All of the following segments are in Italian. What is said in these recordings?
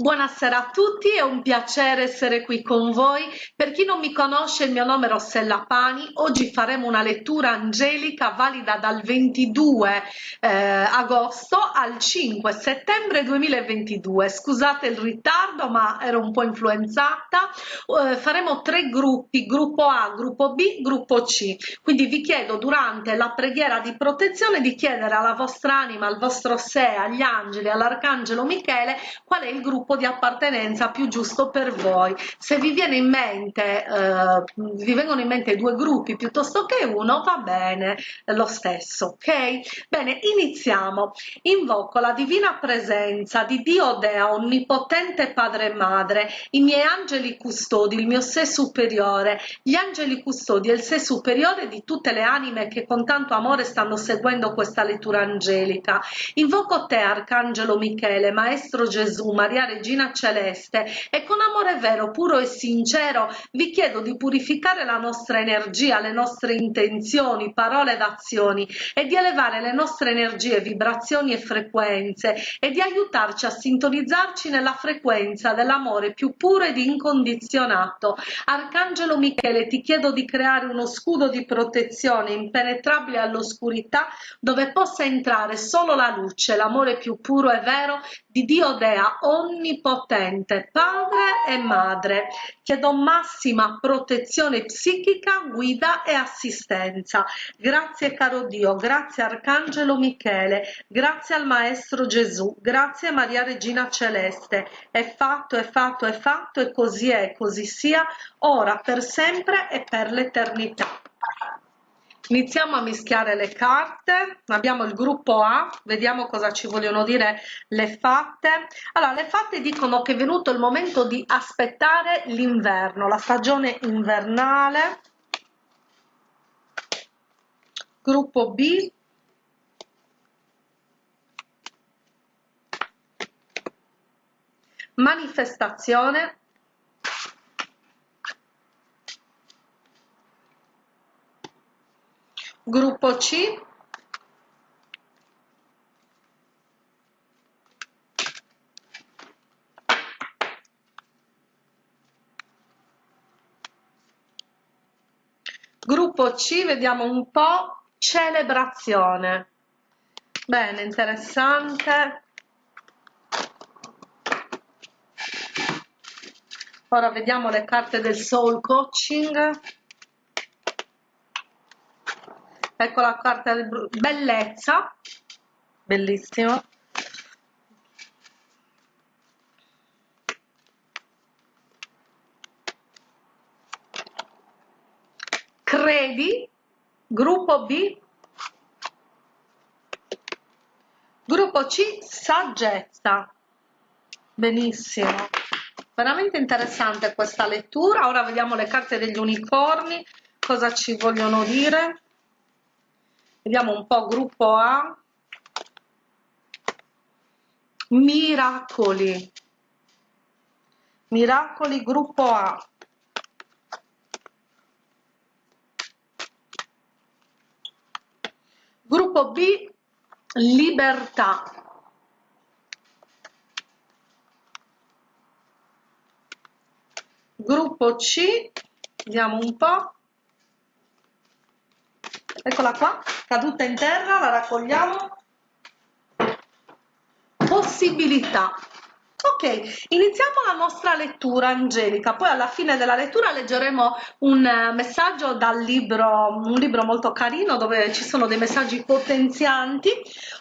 Buonasera a tutti, è un piacere essere qui con voi. Per chi non mi conosce, il mio nome è Rossella Pani. Oggi faremo una lettura angelica valida dal 22 eh, agosto al 5 settembre 2022. Scusate il ritardo, ma ero un po' influenzata. Eh, faremo tre gruppi, gruppo A, gruppo B, gruppo C. Quindi vi chiedo durante la preghiera di protezione di chiedere alla vostra anima, al vostro sé, agli angeli, all'arcangelo Michele qual è il gruppo gruppo di appartenenza più giusto per voi. Se vi viene in mente, eh, vi vengono in mente due gruppi piuttosto che uno, va bene lo stesso, ok? Bene, iniziamo. Invoco la divina presenza di Dio Dea, onnipotente Padre e Madre, i miei angeli custodi, il mio sé superiore, gli angeli custodi e il sé superiore di tutte le anime che con tanto amore stanno seguendo questa lettura angelica. Invoco te, Arcangelo Michele, Maestro Gesù, Maria Regina Celeste e con amore vero, puro e sincero vi chiedo di purificare la nostra energia, le nostre intenzioni, parole ed azioni e di elevare le nostre energie, vibrazioni e frequenze e di aiutarci a sintonizzarci nella frequenza dell'amore più puro ed incondizionato. Arcangelo Michele, ti chiedo di creare uno scudo di protezione impenetrabile all'oscurità dove possa entrare solo la luce, l'amore più puro e vero di Dio Dea, ogni onnipotente padre e madre chiedo massima protezione psichica guida e assistenza. Grazie caro dio grazie arcangelo michele grazie al maestro gesù grazie maria regina celeste. È fatto è fatto è fatto e così è così sia ora per sempre e per l'eternità iniziamo a mischiare le carte. Abbiamo il gruppo A vediamo cosa ci vogliono dire le fatte. Allora le fatte dicono che è venuto il momento di aspettare l'inverno la stagione invernale. Gruppo B. Manifestazione Gruppo C Gruppo C, vediamo un po', celebrazione. Bene, interessante. Ora vediamo le carte del soul coaching ecco la carta di bellezza. Bellissimo. Credi gruppo B. Gruppo C saggezza. Benissimo. Veramente interessante questa lettura. Ora vediamo le carte degli unicorni cosa ci vogliono dire vediamo un po' gruppo A. Miracoli. Miracoli gruppo A. Gruppo B libertà. Gruppo C vediamo un po' eccola qua caduta in terra la raccogliamo. Possibilità ok iniziamo la nostra lettura angelica. Poi alla fine della lettura leggeremo un eh, messaggio dal libro un libro molto carino dove ci sono dei messaggi potenzianti.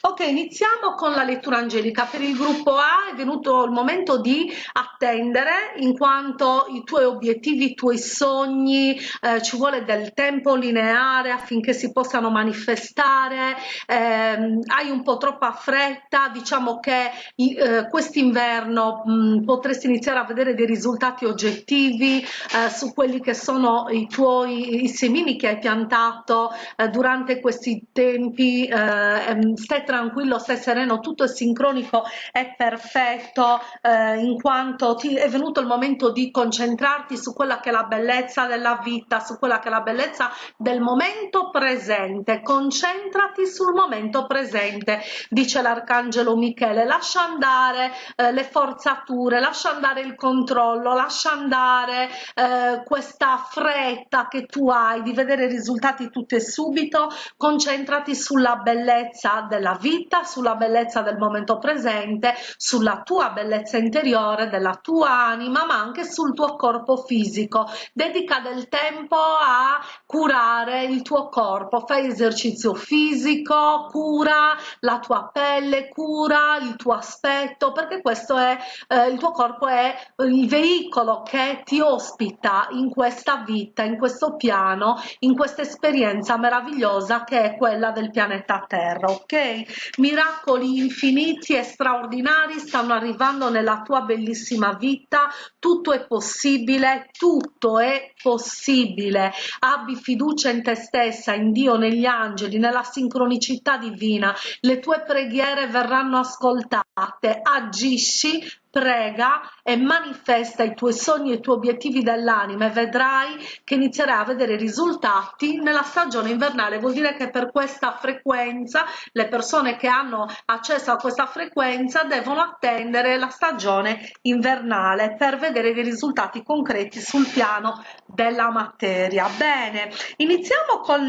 Ok iniziamo con la lettura angelica. Per il gruppo A è venuto il momento di attendere in quanto i tuoi obiettivi i tuoi sogni eh, ci vuole del tempo lineare affinché si possano manifestare. Eh, hai un po' troppa fretta diciamo che eh, quest'inverno mh, potresti iniziare a vedere dei risultati oggettivi eh, su quelli che sono i tuoi i semini che hai piantato eh, durante questi tempi eh, ehm, stai tranquillo stai sereno tutto è sincronico è perfetto eh, in quanto ti è venuto il momento di concentrarti su quella che è la bellezza della vita su quella che è la bellezza del momento presente. Concentrati sul momento presente dice l'arcangelo michele. Lascia andare eh, le forzature, lascia andare il controllo, lascia andare eh, questa fretta che tu hai di vedere i risultati tutto e subito, concentrati sulla bellezza della vita, sulla bellezza del momento presente, sulla tua bellezza interiore, della tua anima, ma anche sul tuo corpo fisico. Dedica del tempo a curare il tuo corpo, fai esercizio fisico, cura la tua pelle, cura il tuo aspetto, perché questo è eh, il tuo corpo è il veicolo che ti ospita in questa vita, in questo piano, in questa esperienza meravigliosa che è quella del pianeta Terra, ok? Miracoli infiniti e straordinari stanno arrivando nella tua bellissima vita, tutto è possibile, tutto è possibile. Abbi fiducia in te stessa, in Dio, negli angeli, nella sincronicità divina. Le tue preghiere verranno ascoltate. Agisci prega e manifesta i tuoi sogni e i tuoi obiettivi dell'anima e vedrai che inizierai a vedere risultati nella stagione invernale. Vuol dire che per questa frequenza le persone che hanno accesso a questa frequenza devono attendere la stagione invernale per vedere dei risultati concreti sul piano della materia. Bene iniziamo con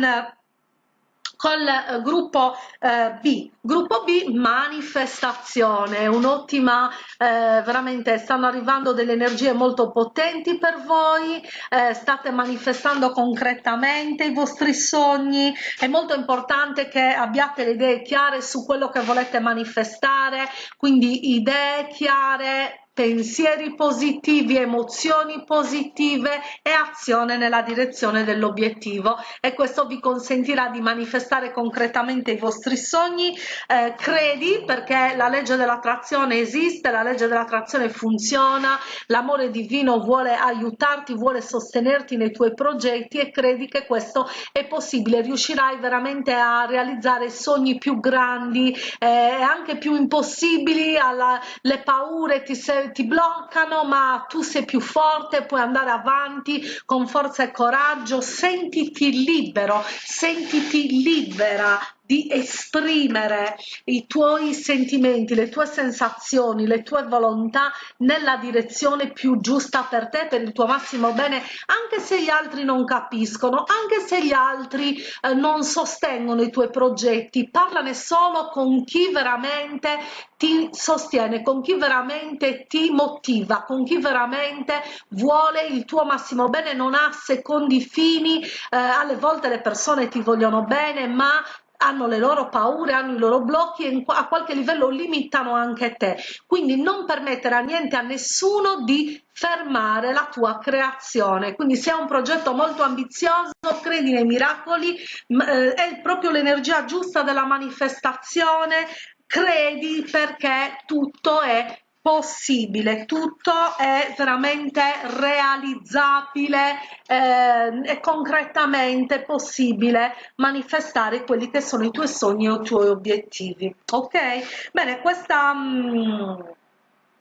col eh, gruppo eh, B. Gruppo B manifestazione, un'ottima, eh, veramente stanno arrivando delle energie molto potenti per voi, eh, state manifestando concretamente i vostri sogni, è molto importante che abbiate le idee chiare su quello che volete manifestare, quindi idee chiare, pensieri positivi, emozioni positive e azione nella direzione dell'obiettivo e questo vi consentirà di manifestare concretamente i vostri sogni. Eh, credi perché la legge dell'attrazione esiste, la legge dell'attrazione funziona, l'amore divino vuole aiutarti, vuole sostenerti nei tuoi progetti e credi che questo è possibile, riuscirai veramente a realizzare sogni più grandi e eh, anche più impossibili, alla, le paure ti, sei ti bloccano ma tu sei più forte puoi andare avanti con forza e coraggio. Sentiti libero sentiti libera di esprimere i tuoi sentimenti, le tue sensazioni, le tue volontà nella direzione più giusta per te, per il tuo massimo bene, anche se gli altri non capiscono, anche se gli altri eh, non sostengono i tuoi progetti, parlane solo con chi veramente ti sostiene, con chi veramente ti motiva, con chi veramente vuole il tuo massimo bene, non ha secondi fini, eh, alle volte le persone ti vogliono bene, ma hanno le loro paure, hanno i loro blocchi e a qualche livello limitano anche te. Quindi non permettere a niente, a nessuno di fermare la tua creazione. Quindi se è un progetto molto ambizioso, credi nei miracoli, eh, è proprio l'energia giusta della manifestazione, credi perché tutto è possibile, tutto è veramente realizzabile eh, e concretamente possibile manifestare quelli che sono i tuoi sogni e i tuoi obiettivi. Ok? Bene, questa... Mh, mm,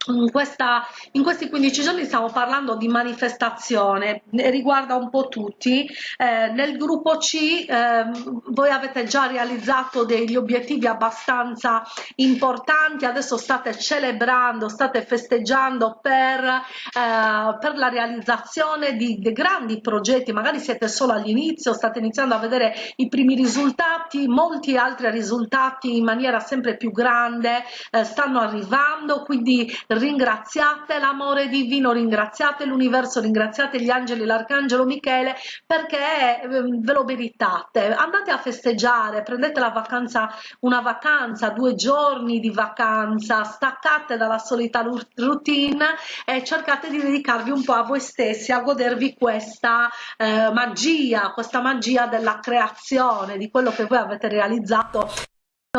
in, questa, in, questi 15 giorni stiamo parlando di manifestazione, riguarda un po' tutti. Eh, nel gruppo C eh, voi avete già realizzato degli obiettivi abbastanza importanti, adesso state celebrando, state festeggiando per, eh, per la realizzazione di, di grandi progetti, magari siete solo all'inizio, state iniziando a vedere i primi risultati, molti altri risultati in maniera sempre più grande eh, stanno arrivando, quindi ringraziate l'amore divino, ringraziate l'universo, ringraziate gli angeli, l'arcangelo Michele perché ehm, ve lo meritate. Andate a festeggiare, prendete la vacanza, una vacanza, due giorni di vacanza, staccate dalla solita routine e cercate di dedicarvi un po' a voi stessi, a godervi questa eh, magia, questa magia della creazione, di quello che voi avete realizzato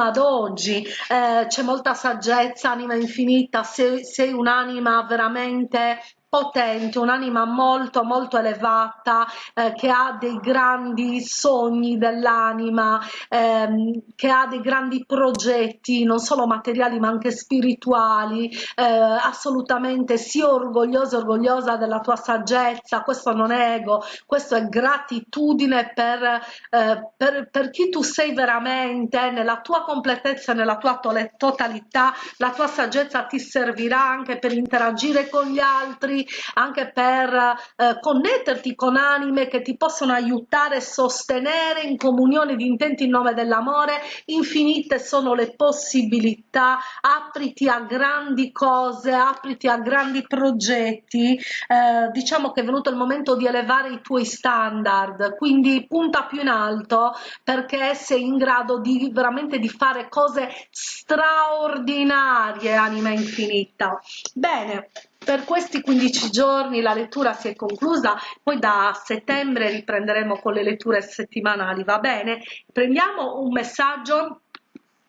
ad oggi. Eh, c'è molta saggezza, anima infinita, sei, sei un'anima veramente potente, un'anima molto molto elevata eh, che ha dei grandi sogni dell'anima, ehm, che ha dei grandi progetti non solo materiali ma anche spirituali, eh, assolutamente sii orgogliosa orgogliosa della tua saggezza, questo non è ego, questo è gratitudine per, eh, per, per chi tu sei veramente, nella tua completezza, nella tua totalità, la tua saggezza ti servirà anche per interagire con gli altri, anche per eh, connetterti con anime che ti possono aiutare e sostenere in comunione di intenti in nome dell'amore. Infinite sono le possibilità. Apriti a grandi cose apriti a grandi progetti. Eh, diciamo che è venuto il momento di elevare i tuoi standard. Quindi punta più in alto perché sei in grado di veramente di fare cose straordinarie anima infinita. Bene per questi 15 giorni la lettura si è conclusa, poi da settembre riprenderemo con le letture settimanali, va bene? Prendiamo un messaggio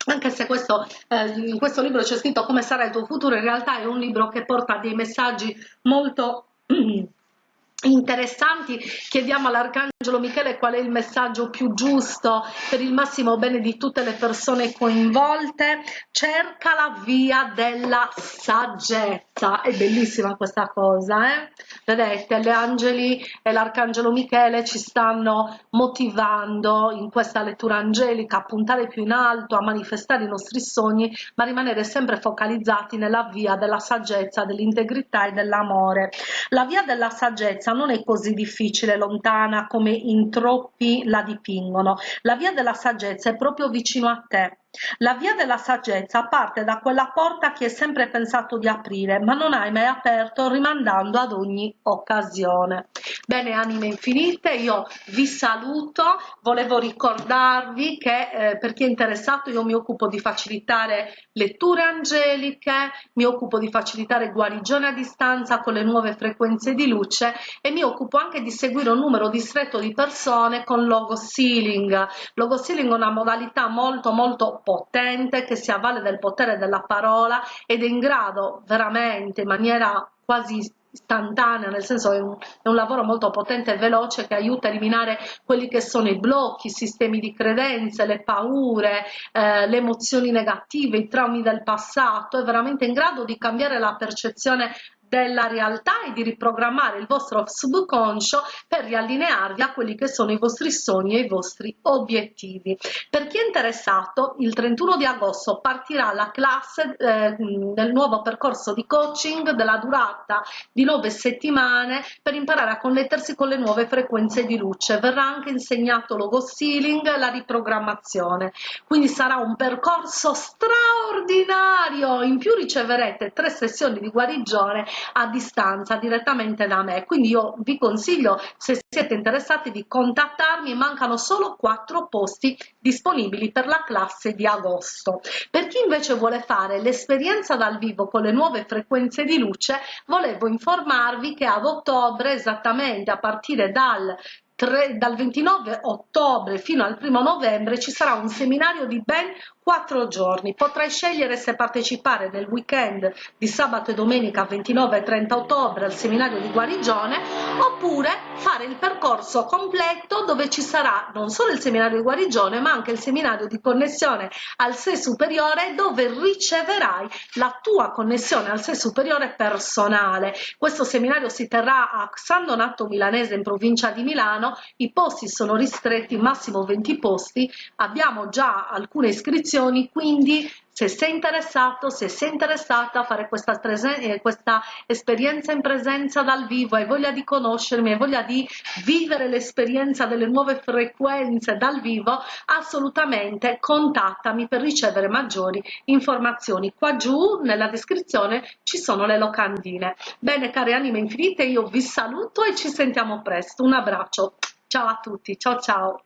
anche se questo, eh, in questo libro c'è scritto come sarà il tuo futuro, in realtà è un libro che porta dei messaggi molto interessanti chiediamo all'arcangelo michele qual è il messaggio più giusto per il massimo bene di tutte le persone coinvolte? Cerca la via della saggezza. È bellissima questa cosa eh? vedete gli angeli e l'arcangelo michele ci stanno motivando in questa lettura angelica a puntare più in alto a manifestare i nostri sogni ma rimanere sempre focalizzati nella via della saggezza dell'integrità e dell'amore. La via della saggezza non è così difficile, lontana come in troppi la dipingono. La via della saggezza è proprio vicino a te. La via della saggezza parte da quella porta che hai sempre pensato di aprire, ma non hai mai aperto rimandando ad ogni occasione. Bene, anime infinite, io vi saluto, volevo ricordarvi che eh, per chi è interessato io mi occupo di facilitare letture angeliche, mi occupo di facilitare guarigione a distanza con le nuove frequenze di luce e mi occupo anche di seguire un numero distretto di persone con logo sealing. Logo sealing è una modalità molto molto potente che si avvale del potere della parola ed è in grado veramente in maniera quasi istantanea, nel senso è un, è un, lavoro molto potente e veloce che aiuta a eliminare quelli che sono i blocchi, i sistemi di credenze, le paure, eh, le emozioni negative, i traumi del passato, è veramente in grado di cambiare la percezione della realtà e di riprogrammare il vostro subconscio per riallinearvi a quelli che sono i vostri sogni e i vostri obiettivi. Per chi è interessato, il 31 di agosto partirà la classe eh, del nuovo percorso di coaching della durata di nove settimane per imparare a connettersi con le nuove frequenze di luce. Verrà anche insegnato logo sealing, la riprogrammazione. Quindi sarà un percorso straordinario. In più riceverete tre sessioni di guarigione a distanza direttamente da me. Quindi io vi consiglio se siete interessati di contattarmi. Mancano solo quattro posti disponibili per la classe di agosto. Per chi invece vuole fare l'esperienza dal vivo con le nuove frequenze di luce volevo informarvi che ad ottobre esattamente a partire dal 3, dal 29 ottobre fino al 1 novembre ci sarà un seminario di ben quattro giorni. Potrai scegliere se partecipare nel weekend di sabato e domenica 29 e 30 ottobre al seminario di guarigione oppure fare il percorso completo dove ci sarà non solo il seminario di guarigione ma anche il seminario di connessione al sé superiore dove riceverai la tua connessione al sé superiore personale. Questo seminario si terrà a San Donato Milanese in provincia di Milano, i posti sono ristretti, massimo 20 posti, abbiamo già alcune iscrizioni iscrizioni, quindi se sei interessato, se sei interessata a fare questa, eh, questa esperienza in presenza dal vivo, hai voglia di conoscermi, hai voglia di vivere l'esperienza delle nuove frequenze dal vivo, assolutamente contattami per ricevere maggiori informazioni. Qua giù nella descrizione ci sono le locandine. Bene care anime infinite, io vi saluto e ci sentiamo presto. Un abbraccio. Ciao a tutti, ciao ciao.